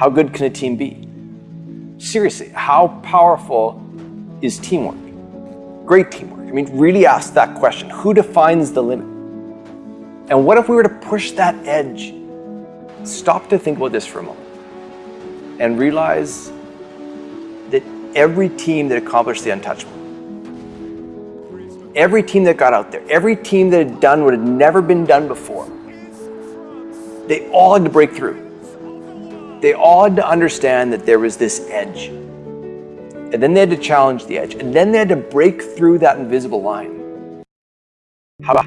How good can a team be? Seriously, how powerful is teamwork? Great teamwork. I mean, really ask that question. Who defines the limit? And what if we were to push that edge? Stop to think about this for a moment and realize that every team that accomplished the untouchable, every team that got out there, every team that had done what had never been done before, they all had to break through. They all had to understand that there was this edge. And then they had to challenge the edge. And then they had to break through that invisible line.